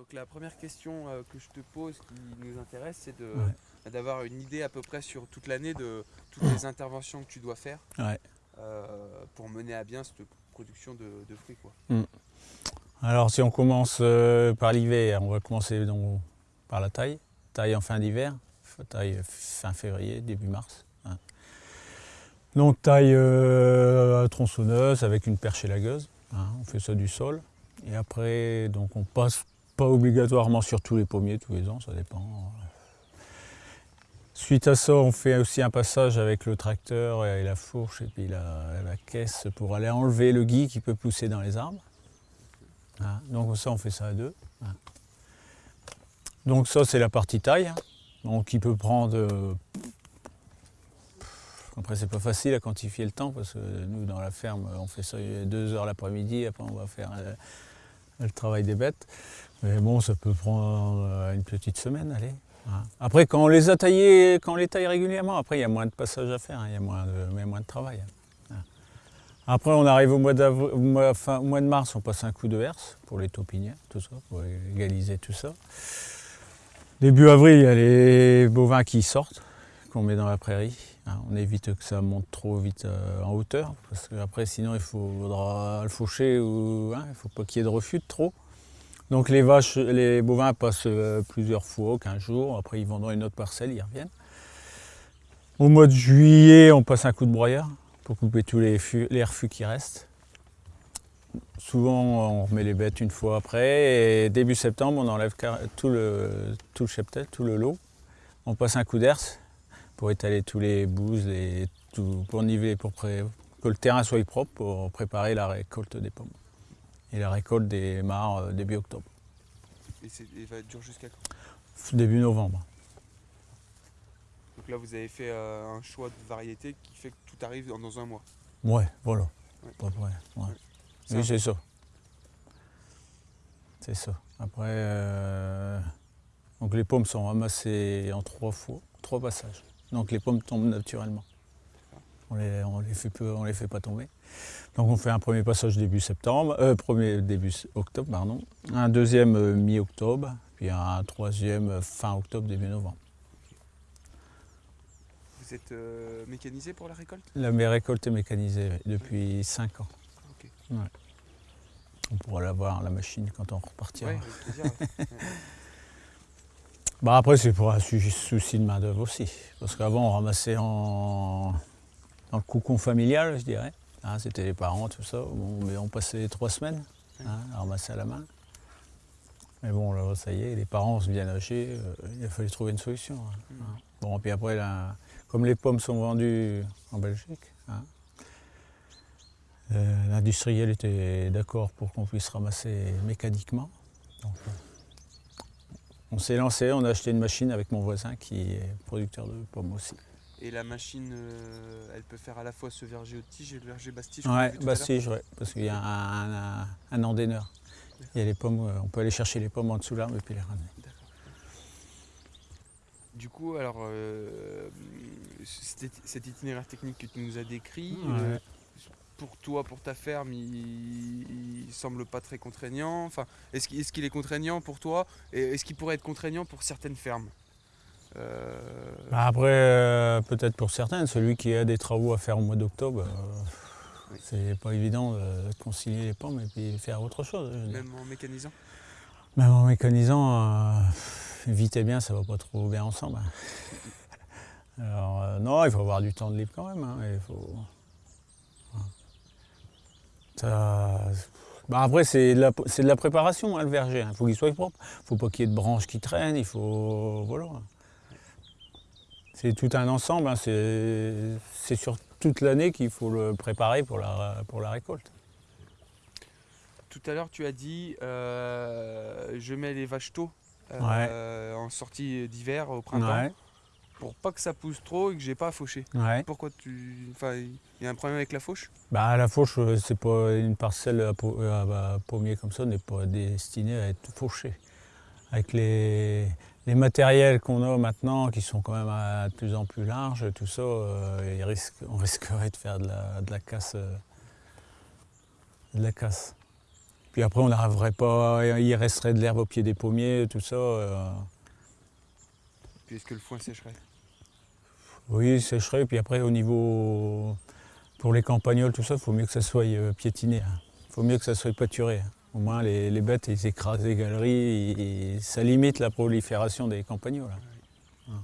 Donc la première question euh, que je te pose qui nous intéresse, c'est de- d'avoir une idée à peu près sur toute l'année de toutes les interventions que tu dois faire Ouais. euh, pour mener à bien cette production de, de fruits. Quoi. Alors si on commence euh, par l'hiver, on va commencer donc par la taille. Taille en fin d'hiver, taille fin février, début mars. hein. Donc taille tronçonneuse avec une perche élagueuse. hein, on fait ça du sol. Et après, donc on passe obligatoirement sur tous les pommiers tous les ans, ça dépend. Suite à ça, on fait aussi un passage avec le tracteur et la fourche et puis la, la caisse pour aller enlever le gui qui peut pousser dans les arbres. Hein, Donc ça, on fait ça à deux. hein. Donc ça, c'est la partie taille. hein. Donc il peut prendre... euh, Après, c'est pas facile à quantifier le temps parce que nous, dans la ferme, on fait ça deux heures l'après-midi. Après, on va faire euh, le travail des bêtes. Mais bon, ça peut prendre euh, une petite semaine, allez. Après, quand on les a taillés, quand on les taille régulièrement, après, il y a moins de passage à faire, hein, il y a moins de, mais moins de travail. hein. Après, on arrive au mois, mois- de mars, on passe un coup de herse pour les taupinières, tout ça, pour égaliser tout ça. Début avril, il y a les bovins qui sortent, qu'on met dans la prairie. hein. On évite que ça monte trop vite euh, en hauteur, parce qu'après, sinon, il faudra le faucher ou il ne faut pas qu'il y ait de refus de trop. Donc les vaches, les bovins passent euh, plusieurs fois, 15 jours, après ils vont dans une autre parcelle, ils reviennent. Au mois de juillet, on passe un coup de broyeur pour couper tous les, les refus qui restent. Souvent, on remet les bêtes une fois après, et début septembre, on enlève tout le, tout le cheptel, tout le lot. On passe un coup d'herse pour étaler tous les bouses, les, tout, pour niveler, pour que le terrain soit propre pour préparer la récolte des pommes. Et la récolte des mares euh, début octobre, Et, et va durer jusqu'à quand? Début novembre. Donc là, vous avez fait euh, un choix de variété qui fait que tout arrive dans, dans un mois. Ouais, voilà. Ouais. Ouais. Oui, c'est ça. C'est ça. Après, euh, donc les pommes sont ramassées en trois fois, trois passages. Donc les pommes tombent naturellement. On les, on les fait peu, on les fait pas tomber. Donc on fait un premier passage début septembre, euh, premier début octobre, pardon. Un deuxième euh, mi-octobre, puis un troisième euh, fin octobre, début novembre. Vous êtes euh, mécanisé pour la récolte? La mes récolte est mécanisée depuis 5 ans. Ok. On pourra l'avoir, la machine, quand on repartira. Ouais. Bah après, c'est pour un souci de main-d'œuvre aussi. Parce qu'avant, on ramassait en... dans le cocon familial, je dirais. Hein, C'était les parents, tout ça. Bon, mais on passait trois semaines hein, à ramasser à la main. Mais bon, là, ça y est, les parents se viennent âgés. euh, il a fallu trouver une solution. hein. Mm. Hein. Bon, puis après, là, comme les pommes sont vendues en Belgique, euh, l'industriel était d'accord pour qu'on puisse ramasser mécaniquement. Donc, on s'est lancé, on a acheté une machine avec mon voisin qui est producteur de pommes aussi. Et la machine, euh, elle peut faire à la fois ce verger au tige et le verger bastige Ouais, bastige, ouais, parce qu'il y a un, un, un endaineur. Il y a les pommes, euh, on peut aller chercher les pommes en dessous l'arbre et puis les ramener. D'accord. Du coup, alors, euh, cet, itinéraire technique que tu nous as décrit, euh, pour toi, pour ta ferme, il, il semble pas très contraignant. Enfin, est-ce qu'il est, qu'il est contraignant pour toi et est-ce qu'il pourrait être contraignant pour certaines fermes? Euh, Après, euh, peut-être pour certains, celui qui a des travaux à faire au mois d'octobre, euh, Oui. c'est pas évident de concilier les pommes et puis faire autre chose. Même en mécanisant? Même en mécanisant, vite et bien, ça va pas trop bien ensemble. hein. Alors, non, il faut avoir du temps de libre quand même. hein, il faut... Voilà. Ça- bah, après, c'est de, la- c'est de la préparation, hein, le verger. Il faut qu'il soit propre. Il ne faut pas qu'il y ait de branches qui traînent. Il faut. Voilà. C'est tout un ensemble. hein, C'est sur toute l'année qu'il faut le préparer pour la, pour la récolte. Tout à l'heure, tu as dit euh, je mets les vaches tôt euh, en sortie d'hiver au printemps Ouais, pour pas que ça pousse trop et que j'ai pas à faucher. ouais. Pourquoi tu. Enfin, il y a un problème avec la fauche? Bah, la fauche, euh, c'est pas une parcelle à, pommier comme ça, n'est pas destinée à être fauchée. Avec les, les matériels qu'on a maintenant, qui sont quand même à- de plus en plus larges, tout ça, euh, risque- on risquerait de faire de la, de la casse. euh, de la casse. Puis après, on n'arriverait pas, il resterait de l'herbe au pied des pommiers, tout ça. euh, Puis est-ce que le foin sécherait? Oui, il sécherait. Puis après, au niveau. Pour les campagnols, tout ça, il faut mieux que ça soit euh, piétiné. Il faut mieux que ça soit pâturé. hein. Au moins, les, les bêtes, ils écrasent les galeries. et- et ça limite la prolifération des campagnols. hein. Ouais.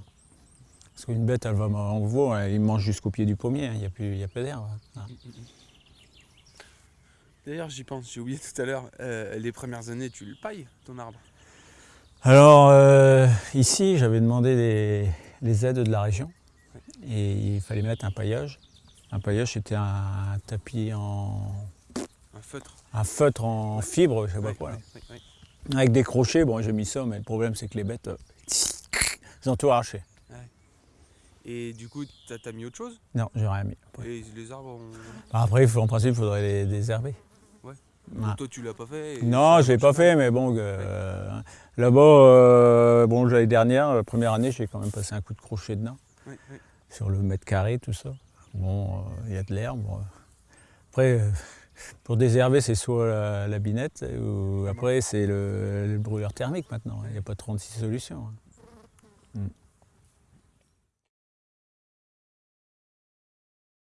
Parce qu'une bête, elle va en veau, il mange jusqu'au pied du pommier. hein. Il n'y a, a pas d'herbe. hein. D'ailleurs, j'y pense, j'ai oublié tout à l'heure, euh, les premières années, tu le pailles, ton arbre? Alors, euh, ici, j'avais demandé les aides de la région. Et il fallait mettre un paillage. Un paillage, c'était un tapis en. Un feutre un feutre en fibre, je sais pas quoi. là. ouais. Avec des crochets, bon, j'ai mis ça, mais le problème, c'est que les bêtes, euh, ils ont tout arraché. Et du coup, t'as as mis autre chose? Non, j'ai rien mis. après. Et les arbres ont... Après, en principe, il faudrait les désherber. Ouais. Toi, tu l'as pas fait Non, je l'ai pas fait, mais bon, euh, là-bas, euh, bon, l'année dernière, la première année, j'ai quand même passé un coup de crochet dedans, sur le mètre carré, tout ça. Bon, il y a de l'herbe. Après, pour désherber, c'est soit la, binette, ou après, c'est le, le brûleur thermique maintenant. Il n'y a pas 36 solutions. hein.